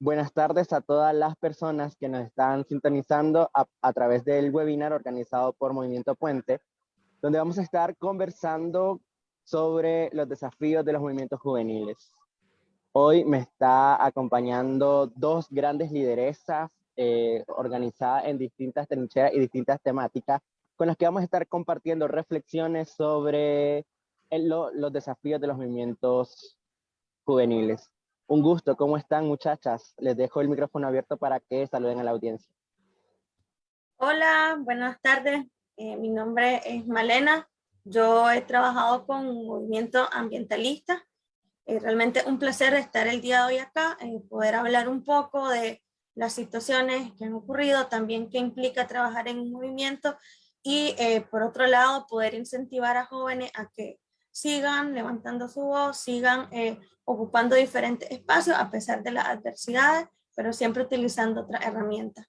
Buenas tardes a todas las personas que nos están sintonizando a, través del webinar organizado por Movimiento Puente, donde vamos a estar conversando sobre los desafíos de los movimientos juveniles. Hoy me está acompañando dos grandes lideresas eh, organizadas en distintas trincheras y distintas temáticas, con las que vamos a estar compartiendo reflexiones sobre los desafíos de los movimientos juveniles. Un gusto, ¿cómo están muchachas? Les dejo el micrófono abierto para que saluden a la audiencia. Hola, buenas tardes. Eh, mi nombre es Malena. Yo he trabajado con movimiento ambientalista. Es realmente un placer estar el día de hoy acá, y poder hablar un poco de las situaciones que han ocurrido, también qué implica trabajar en un movimiento y eh, por otro lado poder incentivar a jóvenes a que sigan levantando su voz, sigan eh, ocupando diferentes espacios a pesar de las adversidades, pero siempre utilizando otras herramientas.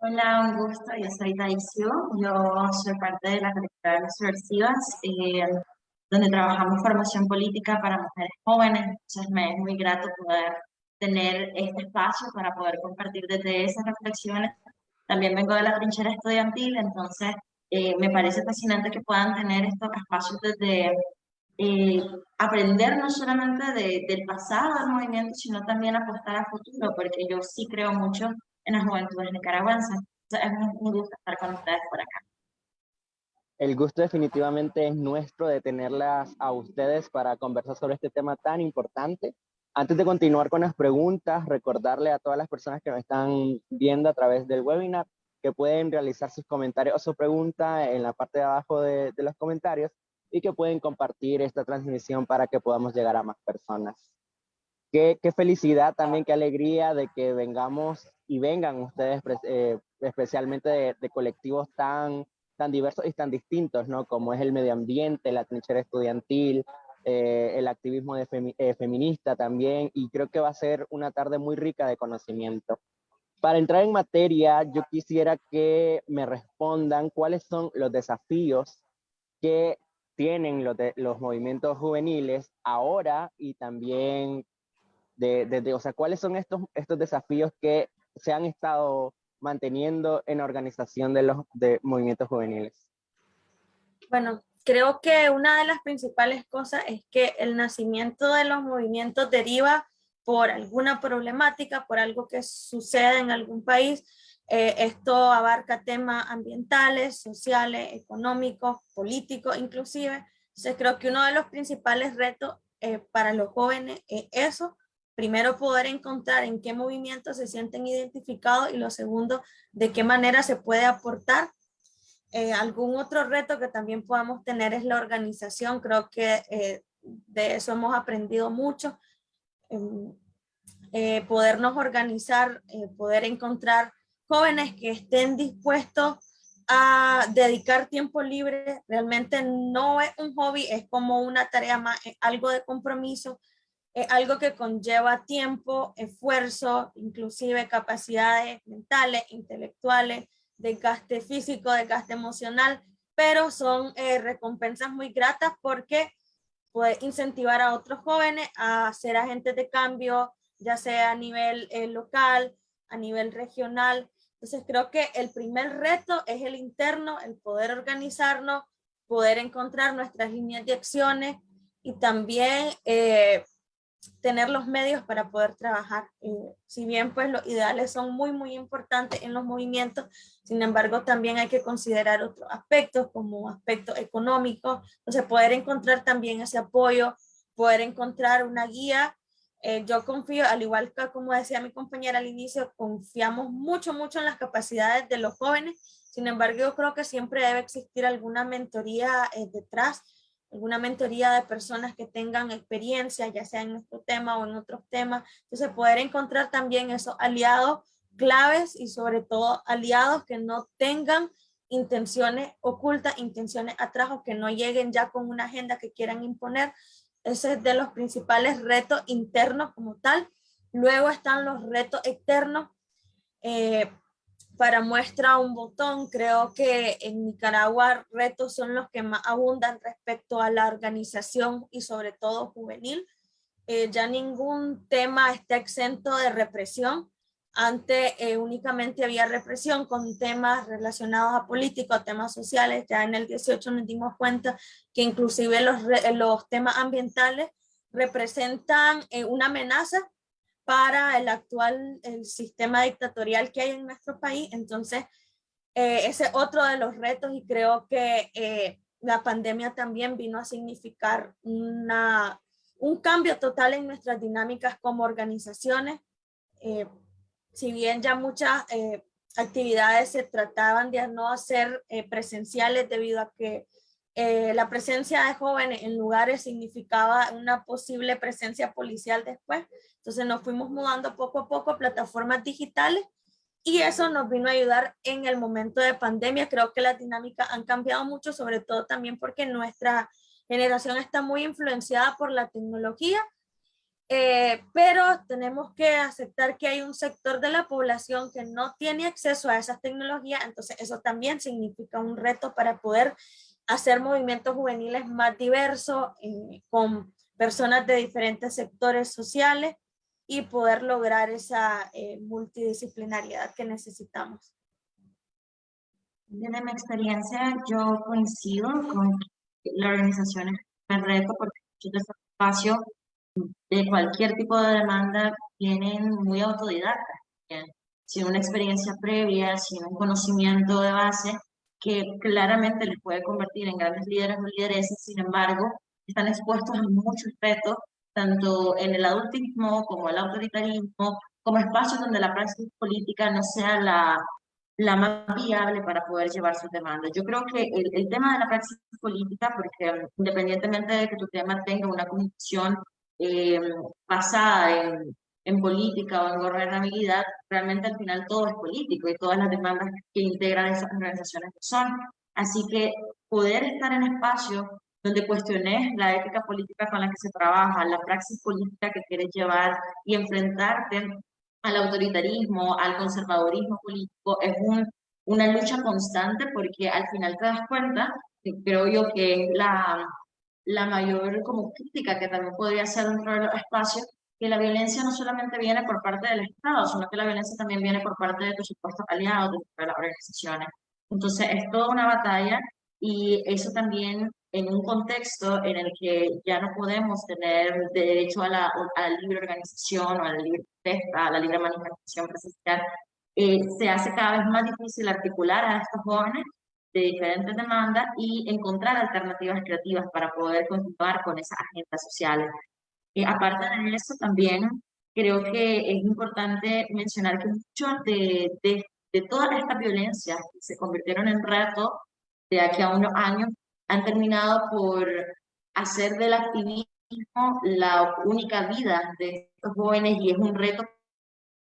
Hola, un gusto, yo soy Daisio, yo soy parte de la colectiva de subversivas, eh, donde trabajamos formación política para mujeres jóvenes, entonces me es muy grato poder tener este espacio para poder compartir desde esas reflexiones. También vengo de la trinchera estudiantil, entonces eh, me parece fascinante que puedan tener estos espacios desde eh, aprender no solamente del pasado del movimiento, sino también apostar a futuro, porque yo sí creo mucho en las juventudes nicaragüenses. es un gusto estar con ustedes por acá. El gusto definitivamente es nuestro de tenerlas a ustedes para conversar sobre este tema tan importante. Antes de continuar con las preguntas, recordarle a todas las personas que me están viendo a través del webinar que pueden realizar sus comentarios o su pregunta en la parte de abajo de, los comentarios y que pueden compartir esta transmisión para que podamos llegar a más personas. Qué, qué felicidad también, qué alegría de que vengamos y vengan ustedes eh, especialmente de, colectivos tan, tan diversos y tan distintos, ¿no? Como es el medio ambiente, la trinchera estudiantil, eh, el activismo eh, feminista también, y creo que va a ser una tarde muy rica de conocimiento. Para entrar en materia, yo quisiera que me respondan cuáles son los desafíos que tienen los, movimientos juveniles ahora y también de, o sea, cuáles son estos, estos desafíos que se han estado manteniendo en organización de los de movimientos juveniles? Bueno, creo que una de las principales cosas es que el nacimiento de los movimientos deriva por alguna problemática, por algo que sucede en algún país. Eh, esto abarca temas ambientales, sociales, económicos, políticos inclusive. Entonces creo que uno de los principales retos eh, para los jóvenes es eso. Primero poder encontrar en qué movimientos se sienten identificados y lo segundo, de qué manera se puede aportar. Eh, algún otro reto que también podamos tener es la organización. Creo que de eso hemos aprendido mucho eh, podernos organizar, eh, poder encontrar jóvenes que estén dispuestos a dedicar tiempo libre, realmente no es un hobby, es como una tarea más, algo de compromiso, es algo que conlleva tiempo, esfuerzo, inclusive capacidades mentales, intelectuales, desgaste físico, desgaste emocional, pero son eh, recompensas muy gratas porque puede incentivar a otros jóvenes a ser agentes de cambio, ya sea a nivel eh, local, a nivel regional. Entonces creo que el primer reto es el interno, el poder organizarnos, poder encontrar nuestras líneas de acciones y también eh, tener los medios para poder trabajar. Eh, si bien pues los ideales son muy muy importantes en los movimientos, sin embargo también hay que considerar otros aspectos como aspectos económicos, entonces poder encontrar también ese apoyo, poder encontrar una guía. Eh, yo confío, al igual que como decía mi compañera al inicio, confiamos mucho mucho en las capacidades de los jóvenes, sin embargo yo creo que siempre debe existir alguna mentoría eh, detrás, alguna mentoría de personas que tengan experiencia, ya sea en nuestro tema o en otros temas. Entonces poder encontrar también esos aliados claves y sobre todo aliados que no tengan intenciones ocultas, intenciones atrás o que no lleguen ya con una agenda que quieran imponer. Ese es de los principales retos internos como tal. Luego están los retos externos. Eh, para muestra un botón, creo que en Nicaragua retos son los que más abundan respecto a la organización y sobre todo juvenil. eh, ya ningún tema está exento de represión. Antes eh, únicamente había represión con temas relacionados a política, temas sociales. Ya en el 18 nos dimos cuenta que inclusive los, los temas ambientales representan eh, una amenaza para el actual el sistema dictatorial que hay en nuestro país. Entonces, ese es otro de los retos y creo que la pandemia también vino a significar una, un cambio total en nuestras dinámicas como organizaciones. Eh, si bien ya muchas eh, actividades se trataban de no hacer eh, presenciales debido a que la presencia de jóvenes en lugares significaba una posible presencia policial después. Entonces nos fuimos mudando poco a poco a plataformas digitales y eso nos vino a ayudar en el momento de pandemia. Creo que las dinámicas han cambiado mucho, sobre todo también porque nuestra generación está muy influenciada por la tecnología, eh, pero tenemos que aceptar que hay un sector de la población que no tiene acceso a esas tecnologías, entonces eso también significa un reto para poder hacer movimientos juveniles más diversos, eh, con personas de diferentes sectores sociales, y poder lograr esa eh, multidisciplinariedad que necesitamos. Desde mi experiencia, yo coincido con la organización un reto porque muchos de espacios de cualquier tipo de demanda vienen muy autodidactas, sin una experiencia previa, sin un conocimiento de base que claramente les puede convertir en grandes líderes o lideresas, sin embargo, están expuestos a muchos retos tanto en el adultismo como el autoritarismo, como espacios donde la práctica política no sea la, la más viable para poder llevar sus demandas. Yo creo que el, el tema de la práctica política, porque independientemente de que tu tema tenga una condición eh, basada en, en política o en gobernabilidad, realmente al final todo es político y todas las demandas que integran esas organizaciones son. Así que poder estar en espacios donde cuestiones la ética política con la que se trabaja, la praxis política que quieres llevar y enfrentarte al autoritarismo, al conservadurismo político, es un, una lucha constante porque al final te das cuenta, que creo yo que es la, la mayor como crítica que también podría ser dentro de los espacios, que la violencia no solamente viene por parte del Estado, sino que la violencia también viene por parte de tus supuestos aliados, de las organizaciones. Entonces es toda una batalla y eso también en un contexto en el que ya no podemos tener derecho a la, a la libre organización o a la libre protesta, a la libre manifestación presencial, eh, se hace cada vez más difícil articular a estos jóvenes de diferentes demandas y encontrar alternativas creativas para poder continuar con esas agendas sociales. Eh, aparte de eso, también creo que es importante mencionar que muchos de, de, de todas estas violencias que se convirtieron en reto de aquí a unos años han terminado por hacer del activismo la única vida de estos jóvenes y es un reto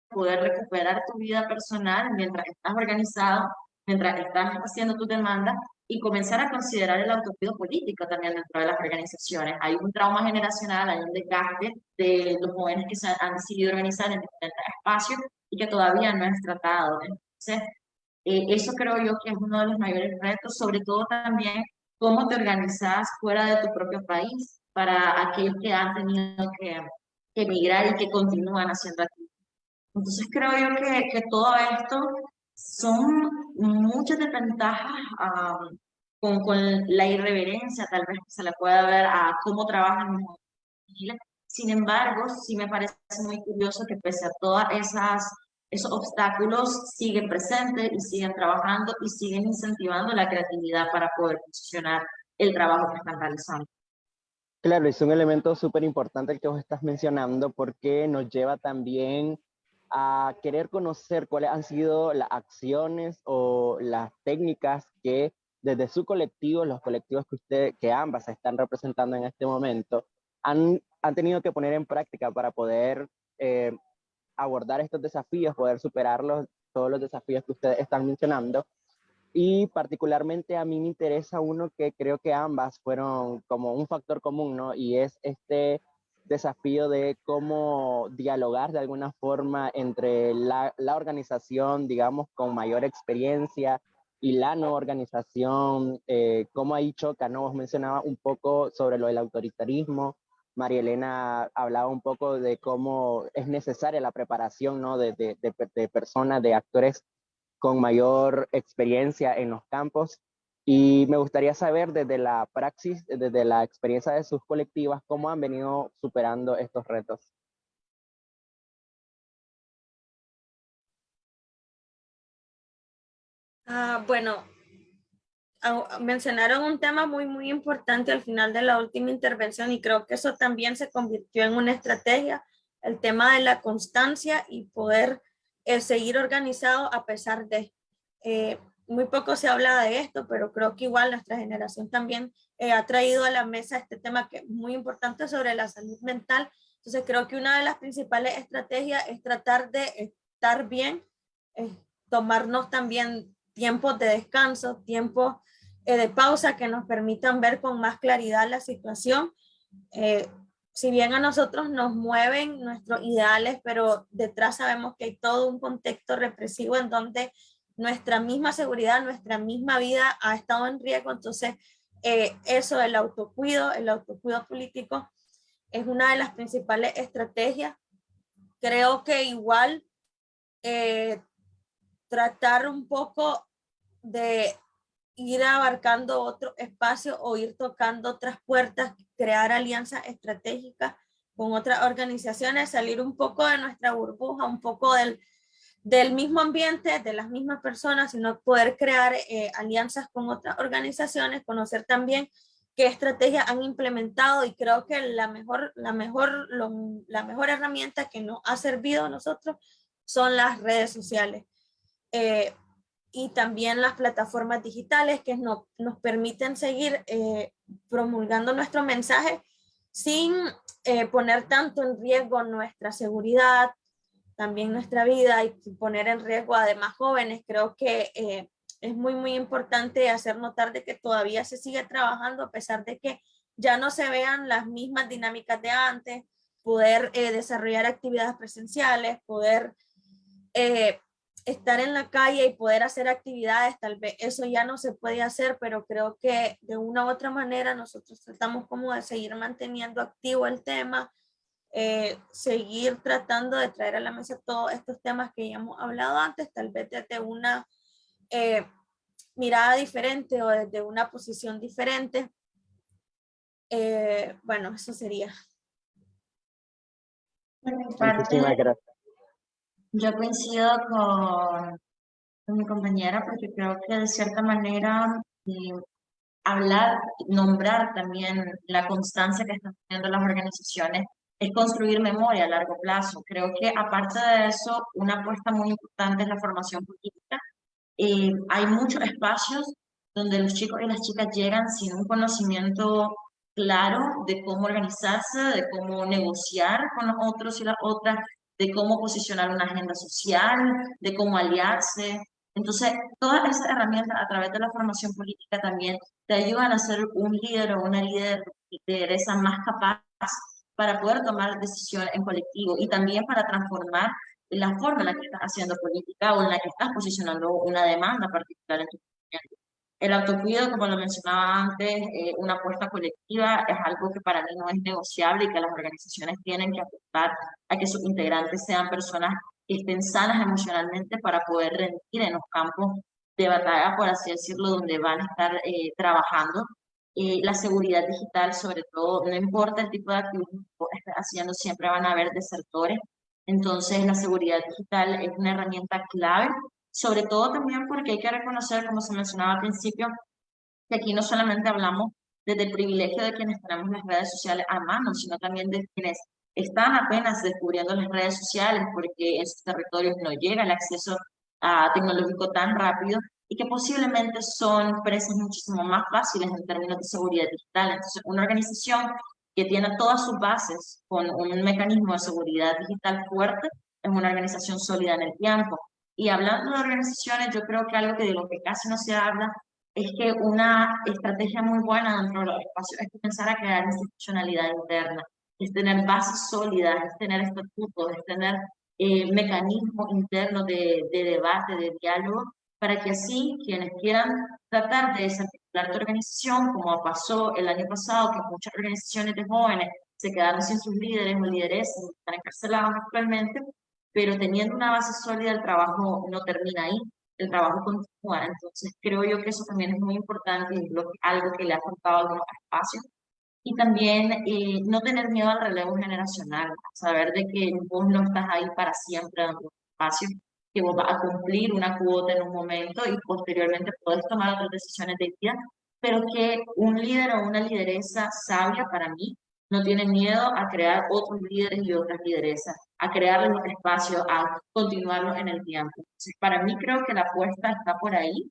poder recuperar tu vida personal mientras estás organizado, mientras estás haciendo tu demanda y comenzar a considerar el autocuido político también dentro de las organizaciones. Hay un trauma generacional, hay un desgaste de los jóvenes que se han decidido organizar en diferentes espacios y que todavía no es tratado. Entonces, eh, eso creo yo que es uno de los mayores retos, sobre todo también cómo te organizas fuera de tu propio país para aquellos que han tenido que, emigrar y que continúan haciendo aquí. Entonces creo yo que, que todo esto son muchas desventajas um, con, con, la irreverencia tal vez se le pueda ver a cómo trabajan los. Sin embargo, sí me parece muy curioso que pese a todas esas esos obstáculos siguen presentes y siguen trabajando y siguen incentivando la creatividad para poder posicionar el trabajo que están realizando. Claro, es un elemento súper importante el que vos estás mencionando porque nos lleva también a querer conocer cuáles han sido las acciones o las técnicas que desde su colectivo, los colectivos que usted, que ambas están representando en este momento, han, han tenido que poner en práctica para poder eh, abordar estos desafíos, poder superarlos, todos los desafíos que ustedes están mencionando. Y particularmente a mí me interesa uno que creo que ambas fueron como un factor común, ¿no? Y es este desafío de cómo dialogar de alguna forma entre la, organización, digamos, con mayor experiencia y la no organización, eh, cómo ahí choca, ¿no? Vos mencionaba un poco sobre lo del autoritarismo, María Elena hablaba un poco de cómo es necesaria la preparación ¿no? de, de, de, personas, de actores con mayor experiencia en los campos. Y me gustaría saber desde la praxis, desde la experiencia de sus colectivas, cómo han venido superando estos retos. Ah, bueno, mencionaron un tema muy, muy importante al final de la última intervención y creo que eso también se convirtió en una estrategia, el tema de la constancia y poder eh, seguir organizado a pesar de. Eh, muy poco se habla de esto, pero creo que igual nuestra generación también eh, ha traído a la mesa este tema que es muy importante sobre la salud mental. Entonces creo que una de las principales estrategias es tratar de estar bien, tomarnos también tiempos de descanso, tiempos eh, de pausa que nos permitan ver con más claridad la situación. Eh, si bien a nosotros nos mueven nuestros ideales, pero detrás sabemos que hay todo un contexto represivo en donde nuestra misma seguridad, nuestra misma vida ha estado en riesgo. Entonces, eh, eso, el autocuido, el autocuido político, es una de las principales estrategias. Creo que igual tratar un poco de ir abarcando otro espacio o ir tocando otras puertas, crear alianzas estratégicas con otras organizaciones, salir un poco de nuestra burbuja, un poco del, del mismo ambiente, de las mismas personas, sino poder crear eh, alianzas con otras organizaciones, conocer también qué estrategias han implementado y creo que la mejor, la mejor, la mejor herramienta que nos ha servido a nosotros son las redes sociales. Eh, y también las plataformas digitales que no, nos permiten seguir eh, promulgando nuestro mensaje sin poner tanto en riesgo nuestra seguridad, también nuestra vida y poner en riesgo a demás jóvenes. Creo que eh, es muy, muy importante hacer notar de que todavía se sigue trabajando a pesar de que ya no se vean las mismas dinámicas de antes, poder desarrollar actividades presenciales, poder estar en la calle y poder hacer actividades, tal vez eso ya no se puede hacer, pero creo que de una u otra manera nosotros tratamos como de seguir manteniendo activo el tema, eh, seguir tratando de traer a la mesa todos estos temas que ya hemos hablado antes, tal vez desde una eh, mirada diferente o desde una posición diferente. Eh, bueno, eso sería. Muchísimas gracias. Yo coincido con, mi compañera porque creo que de cierta manera eh, hablar, nombrar también la constancia que están teniendo las organizaciones es construir memoria a largo plazo. Creo que aparte de eso, una apuesta muy importante es la formación política. Eh, hay muchos espacios donde los chicos y las chicas llegan sin un conocimiento claro de cómo organizarse, de cómo negociar con los otros y las otras, de cómo posicionar una agenda social, de cómo aliarse. Entonces, todas esas herramientas a través de la formación política también te ayudan a ser un líder o una líder lideresa más capaz para poder tomar decisiones en colectivo y también para transformar la forma en la que estás haciendo política o en la que estás posicionando una demanda particular en tu movimiento. El autocuido, como lo mencionaba antes, eh, una apuesta colectiva es algo que para mí no es negociable y que las organizaciones tienen que apostar a que sus integrantes sean personas que estén sanas emocionalmente para poder rendir en los campos de batalla, por así decirlo, donde van a estar eh, trabajando. Eh, la seguridad digital, sobre todo, no importa el tipo de activismo que estés haciendo, siempre van a haber desertores. Entonces, la seguridad digital es una herramienta clave sobre todo también porque hay que reconocer, como se mencionaba al principio, que aquí no solamente hablamos desde el privilegio de quienes tenemos las redes sociales a mano, sino también de quienes están apenas descubriendo las redes sociales porque en sus territorios no llega el acceso a tecnológico tan rápido y que posiblemente son presas muchísimo más fáciles en términos de seguridad digital. Entonces, una organización que tiene todas sus bases con un mecanismo de seguridad digital fuerte es una organización sólida en el tiempo. Y hablando de organizaciones, yo creo que algo que de lo que casi no se habla es que una estrategia muy buena dentro de los espacios es comenzar a crear institucionalidad interna, es tener bases sólidas, es tener estatutos, es tener eh, mecanismos internos de, de, debate, de diálogo, para que así quienes quieran tratar de desarticular tu organización, como pasó el año pasado, que muchas organizaciones de jóvenes se quedaron sin sus líderes o lideresas, están encarcelados actualmente, pero teniendo una base sólida el trabajo no termina ahí, el trabajo continúa. Entonces creo yo que eso también es muy importante y algo que le ha faltado a algunos espacios. Y también eh, no tener miedo al relevo generacional, saber de que vos no estás ahí para siempre en un espacio, que vos vas a cumplir una cuota en un momento y posteriormente puedes tomar otras decisiones de vida, pero que un líder o una lideresa sabia para mí no tiene miedo a crear otros líderes y otras lideresas, a crearles un espacio, a continuarlos en el tiempo. Entonces, para mí creo que la apuesta está por ahí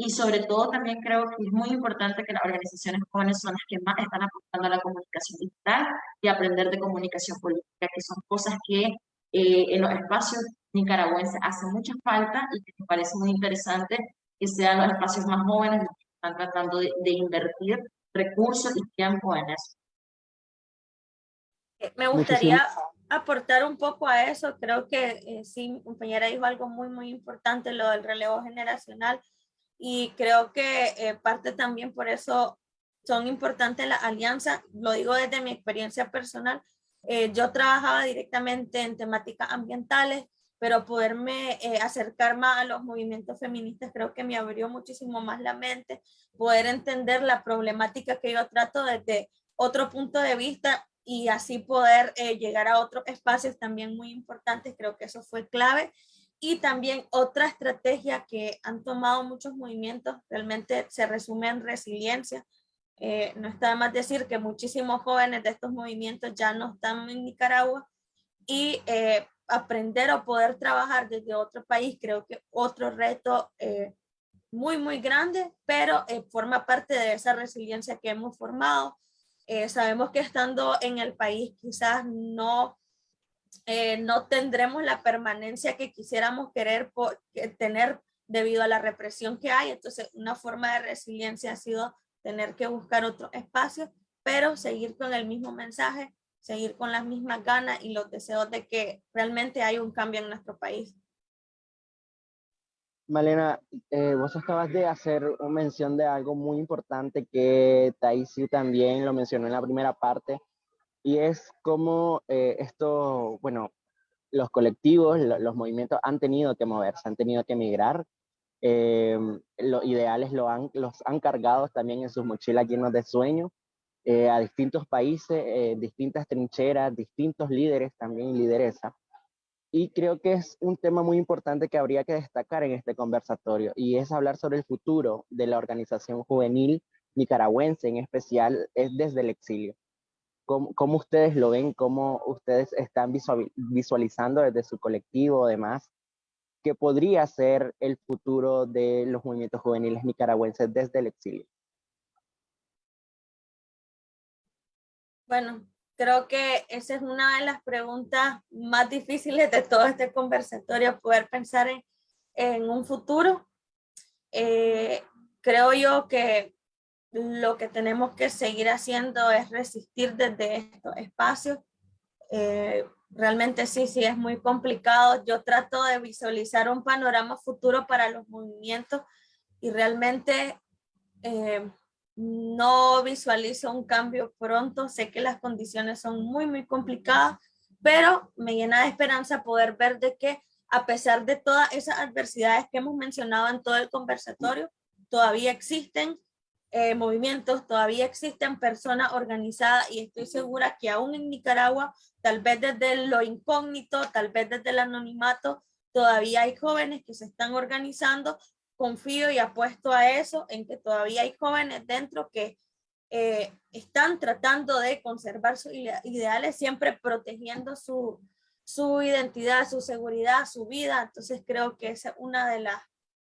y sobre todo también creo que es muy importante que las organizaciones jóvenes son las que más están apuntando a la comunicación digital y aprender de comunicación política, que son cosas que eh, en los espacios nicaragüenses hace mucha falta y que me parece muy interesante que sean los espacios más jóvenes los que están tratando de, de invertir recursos y tiempo en eso. Eh, me gustaría aportar un poco a eso. Creo que eh, sí, mi compañera dijo algo muy, muy importante, lo del relevo generacional. Y creo que eh, parte también por eso son importantes las alianzas. Lo digo desde mi experiencia personal. yo trabajaba directamente en temáticas ambientales, pero poderme acercar más a los movimientos feministas creo que me abrió muchísimo más la mente, poder entender la problemática que yo trato desde otro punto de vista y así poder eh, llegar a otros espacios también muy importantes. Creo que eso fue clave. Y también otra estrategia que han tomado muchos movimientos realmente se resume en resiliencia. Eh, no está de más decir que muchísimos jóvenes de estos movimientos ya no están en Nicaragua y eh, aprender o poder trabajar desde otro país creo que otro reto muy muy grande, pero forma parte de esa resiliencia que hemos formado eh, sabemos que estando en el país quizás no, eh, no tendremos la permanencia que quisiéramos querer tener debido a la represión que hay. Entonces, una forma de resiliencia ha sido tener que buscar otro espacio, pero seguir con el mismo mensaje, seguir con las mismas ganas y los deseos de que realmente hay un cambio en nuestro país. Malena, eh, vos acabas de hacer una mención de algo muy importante que Taisi también lo mencionó en la primera parte, y es cómo eh, esto, bueno, los colectivos, los movimientos han tenido que moverse, han tenido que migrar. Eh, los ideales los han cargado también en sus mochilas llenos de sueños a distintos países, distintas trincheras, distintos líderes también y lideresas. Y creo que es un tema muy importante que habría que destacar en este conversatorio y es hablar sobre el futuro de la organización juvenil nicaragüense, en especial es desde el exilio. ¿Cómo, cómo ustedes lo ven? ¿Cómo ustedes están visualizando desde su colectivo, además, que podría ser el futuro de los movimientos juveniles nicaragüenses desde el exilio? Bueno, creo que esa es una de las preguntas más difíciles de todo este conversatorio, poder pensar en, en un futuro. Eh, creo yo que lo que tenemos que seguir haciendo es resistir desde estos espacios. Eh, realmente sí, sí es muy complicado. Yo trato de visualizar un panorama futuro para los movimientos y realmente eh, no visualizo un cambio pronto, sé que las condiciones son muy, muy complicadas, pero me llena de esperanza poder ver de que a pesar de todas esas adversidades que hemos mencionado en todo el conversatorio, todavía existen eh, movimientos, todavía existen personas organizadas y estoy segura que aún en Nicaragua, tal vez desde lo incógnito, tal vez desde el anonimato, todavía hay jóvenes que se están organizando confío y apuesto a eso, en que todavía hay jóvenes dentro que eh, están tratando de conservar sus ideales, siempre protegiendo su, su identidad, su seguridad, su vida. Entonces creo que esa es una de, las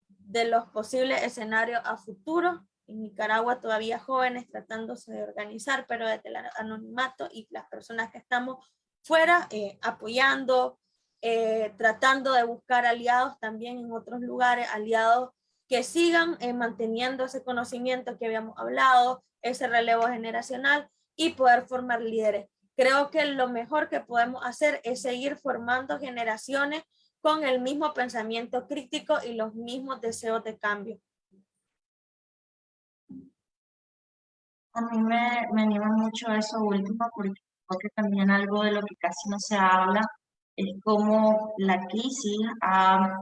de los posibles escenarios a futuro. En Nicaragua todavía jóvenes tratándose de organizar, pero desde el anonimato y las personas que estamos fuera eh, apoyando, eh, tratando de buscar aliados también en otros lugares, aliados que sigan eh, manteniendo ese conocimiento que habíamos hablado, ese relevo generacional y poder formar líderes. Creo que lo mejor que podemos hacer es seguir formando generaciones con el mismo pensamiento crítico y los mismos deseos de cambio. A mí me, me anima mucho eso último porque creo que también algo de lo que casi no se habla es cómo la crisis ha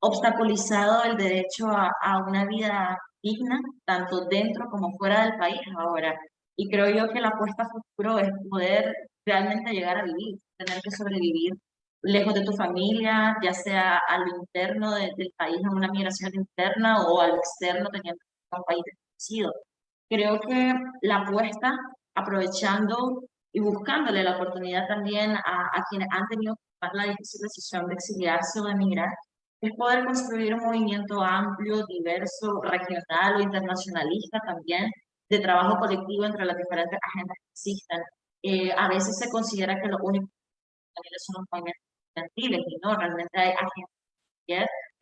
obstaculizado el derecho a, una vida digna, tanto dentro como fuera del país ahora. Y creo yo que la apuesta a futuro es poder realmente llegar a vivir, tener que sobrevivir lejos de tu familia, ya sea a lo interno del país, a una migración interna o al externo, teniendo un país desconocido. Creo que la apuesta, aprovechando y buscándole la oportunidad también a, a quienes han tenido la difícil decisión de exiliarse o de emigrar, es poder construir un movimiento amplio, diverso, regional o internacionalista también, de trabajo colectivo entre las diferentes agendas que existan. Eh, a veces se considera que lo único que son los movimientos estudiantiles y no, realmente hay agendas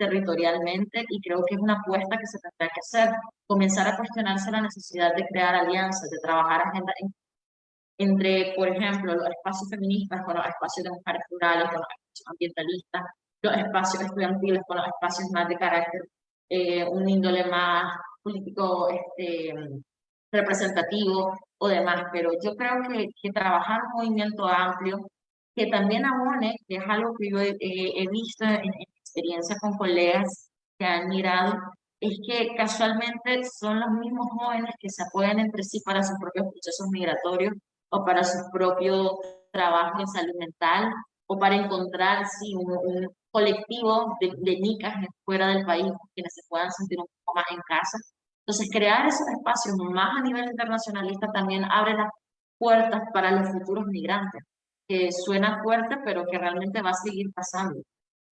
territorialmente y creo que es una apuesta que se tendrá que hacer, comenzar a cuestionarse la necesidad de crear alianzas, de trabajar agendas entre, por ejemplo, los espacios feministas con los espacios de mujeres rurales, con los espacios ambientalistas, los espacios estudiantiles con los espacios más de carácter, eh, un índole más político este, representativo o demás, pero yo creo que, que trabajar un movimiento amplio, que también abone, que es algo que yo he, visto en, en, experiencia con colegas que han mirado, es que casualmente son los mismos jóvenes que se apoyan entre sí para sus propios procesos migratorios o para su propio trabajo en salud mental o para encontrar sí, un, colectivo de, de nicas fuera del país, quienes se puedan sentir un poco más en casa. Entonces, crear esos espacios más a nivel internacionalista también abre las puertas para los futuros migrantes, que suena fuerte, pero que realmente va a seguir pasando.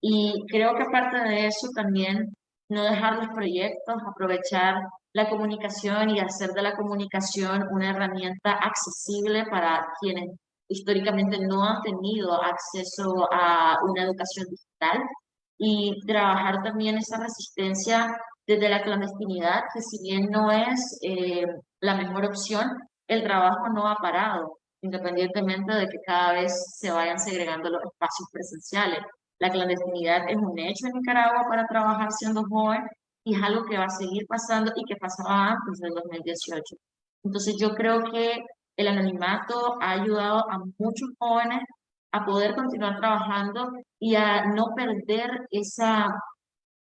Y creo que aparte de eso también no dejar los proyectos, aprovechar la comunicación y hacer de la comunicación una herramienta accesible para quienes históricamente no han tenido acceso a una educación digital y trabajar también esa resistencia desde la clandestinidad, que si bien no es eh, la mejor opción, el trabajo no ha parado, independientemente de que cada vez se vayan segregando los espacios presenciales. La clandestinidad es un hecho en Nicaragua para trabajar siendo joven y es algo que va a seguir pasando y que pasaba antes del 2018. Entonces yo creo que el anonimato ha ayudado a muchos jóvenes a poder continuar trabajando y a no perder esa,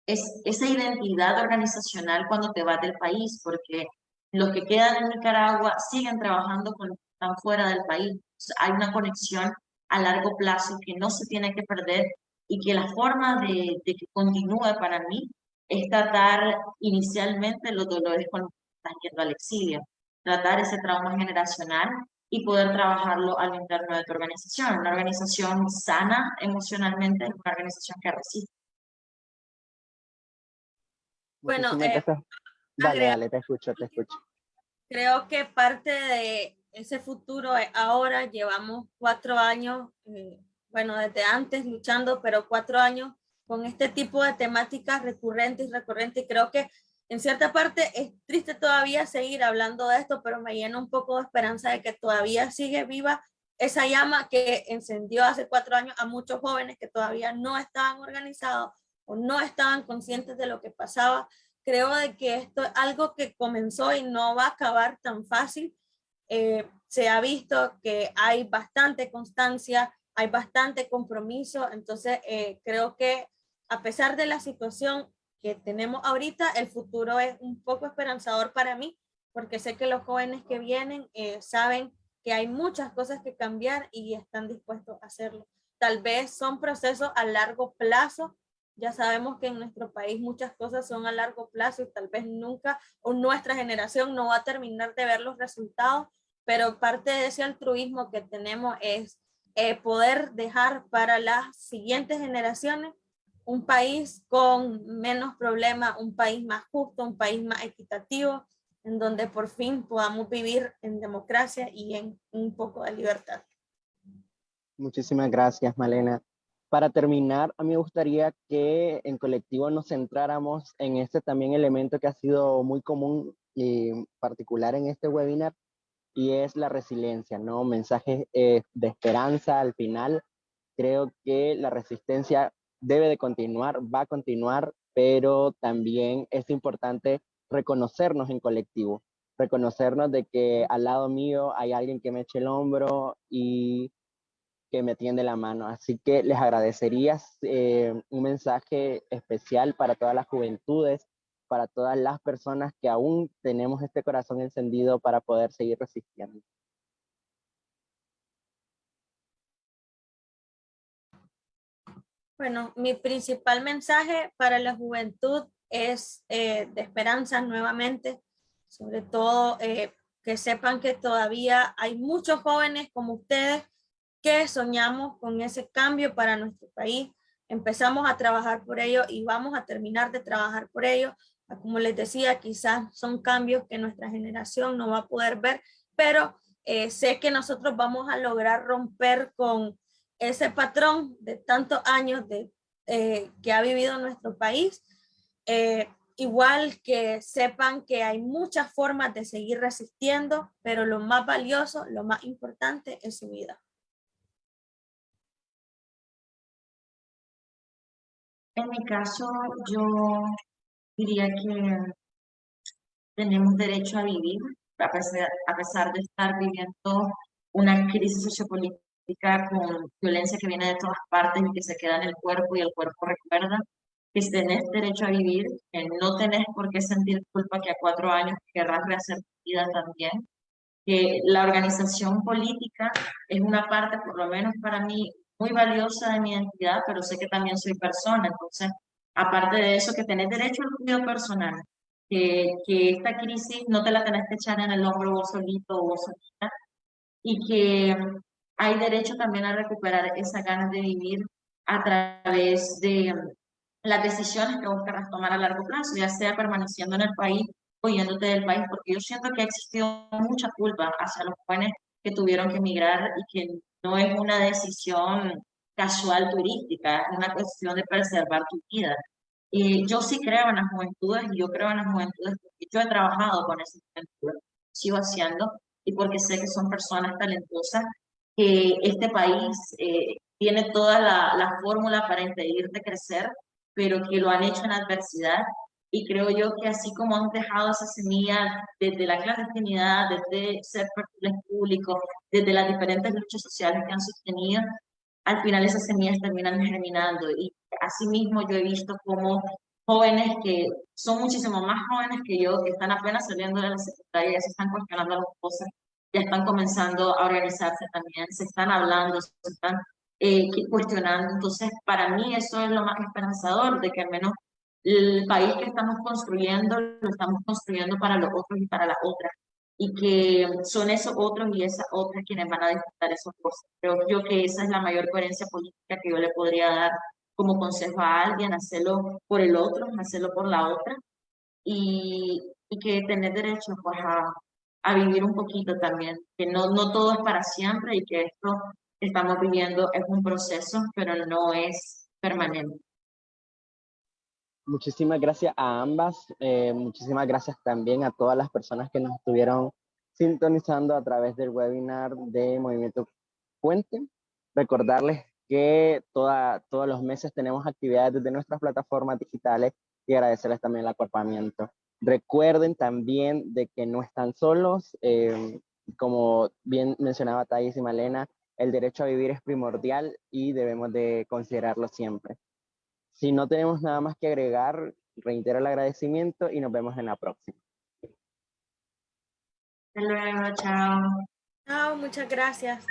es, esa identidad organizacional cuando te vas del país, porque los que quedan en Nicaragua siguen trabajando con están fuera del país. hay una conexión a largo plazo que no se tiene que perder y que la forma de, de que continúe para mí es tratar inicialmente los dolores con los que están yendo al exilio tratar ese trauma generacional y poder trabajarlo al interno de tu organización. Una organización sana emocionalmente es una organización que resiste. Bueno, eh, dale, dale, te escucho, te escucho. Creo que parte de ese futuro ahora, llevamos cuatro años, eh, bueno, desde antes luchando, pero cuatro años con este tipo de temáticas recurrentes y recurrentes. Creo que en cierta parte es triste todavía seguir hablando de esto, pero me llena un poco de esperanza de que todavía sigue viva esa llama que encendió hace cuatro años a muchos jóvenes que todavía no estaban organizados o no estaban conscientes de lo que pasaba. Creo de que esto es algo que comenzó y no va a acabar tan fácil. Eh, se ha visto que hay bastante constancia, hay bastante compromiso, entonces eh, creo que a pesar de la situación que tenemos ahorita, el futuro es un poco esperanzador para mí, porque sé que los jóvenes que vienen eh, saben que hay muchas cosas que cambiar y están dispuestos a hacerlo. Tal vez son procesos a largo plazo, ya sabemos que en nuestro país muchas cosas son a largo plazo y tal vez nunca o nuestra generación no va a terminar de ver los resultados, pero parte de ese altruismo que tenemos es eh, poder dejar para las siguientes generaciones un país con menos problemas, un país más justo, un país más equitativo, en donde por fin podamos vivir en democracia y en un poco de libertad. Muchísimas gracias, Malena. Para terminar, a mí me gustaría que en colectivo nos centráramos en este también elemento que ha sido muy común y particular en este webinar, y es la resiliencia, ¿no? Mensajes eh, de esperanza al final. Creo que la resistencia debe de continuar, va a continuar, pero también es importante reconocernos en colectivo. reconocernos de que al lado mío hay alguien que me eche el hombro y que me tiende la mano. Así que les agradecería eh, un mensaje especial para todas las juventudes, para todas las personas que aún tenemos este corazón encendido para poder seguir resistiendo. Bueno, mi principal mensaje para la juventud es eh, de esperanza nuevamente, sobre todo eh, que sepan que todavía hay muchos jóvenes como ustedes que soñamos con ese cambio para nuestro país. Empezamos a trabajar por ello y vamos a terminar de trabajar por ello. Como les decía, quizás son cambios que nuestra generación no va a poder ver, pero eh, sé que nosotros vamos a lograr romper con ese patrón de tantos años de, eh, que ha vivido nuestro país. Eh, igual que sepan que hay muchas formas de seguir resistiendo, pero lo más valioso, lo más importante es su vida. En mi caso, yo diría que tenemos derecho a vivir, a pesar, a pesar de estar viviendo una crisis sociopolítica con violencia que viene de todas partes y que se queda en el cuerpo y el cuerpo recuerda que tenés derecho a vivir, que no tenés por qué sentir culpa que a cuatro años querrás rehacer tu vida también, que la organización política es una parte, por lo menos para mí, muy valiosa de mi identidad, pero sé que también soy persona, entonces, aparte de eso, que tenés derecho al cuidado personal, que, esta crisis no te la tenés que echar en el hombro vos solito o vos solita, y que hay derecho también a recuperar esa ganas de vivir a través de las decisiones que vos querrás tomar a largo plazo, ya sea permaneciendo en el país o yéndote del país, porque yo siento que ha existido mucha culpa hacia los jóvenes que tuvieron que emigrar y que no es una decisión casual turística, es una cuestión de preservar tu vida. Y yo sí creo en las juventudes y yo creo en las juventudes porque yo he trabajado con esas juventudes, sigo haciendo, y porque sé que son personas talentosas, que este país eh, tiene toda la, la fórmula para impedirte crecer, pero que lo han hecho en adversidad y creo yo que así como han dejado esa semilla desde la clandestinidad, desde ser perfiles públicos, desde las diferentes luchas sociales que han sostenido, al final esas semillas terminan germinando. Y asimismo yo he visto como jóvenes que son muchísimo más jóvenes que yo, que están apenas saliendo de la secundaria, ya se están cuestionando las cosas, ya están comenzando a organizarse también, se están hablando, se están eh, cuestionando. Entonces, para mí eso es lo más esperanzador, de que al menos el país que estamos construyendo lo estamos construyendo para los otros y para las otras y que son esos otros y esas otras quienes van a disfrutar esas cosas. Creo yo que esa es la mayor coherencia política que yo le podría dar como consejo a alguien, hacerlo por el otro, hacerlo por la otra y, y que tener derecho pues a, a vivir un poquito también, que no, no todo es para siempre y que esto que estamos viviendo es un proceso, pero no es permanente. Muchísimas gracias a ambas. Eh, muchísimas gracias también a todas las personas que nos estuvieron sintonizando a través del webinar de Movimiento Puente. Recordarles que todos los meses tenemos actividades desde nuestras plataformas digitales y agradecerles también el acuerpamiento. Recuerden también de que no están solos. Eh, como bien mencionaba Thais y Malena, el derecho a vivir es primordial y debemos de considerarlo siempre. Si no tenemos nada más que agregar, reitero el agradecimiento y nos vemos en la próxima. Hasta luego, chao. Chao, muchas gracias.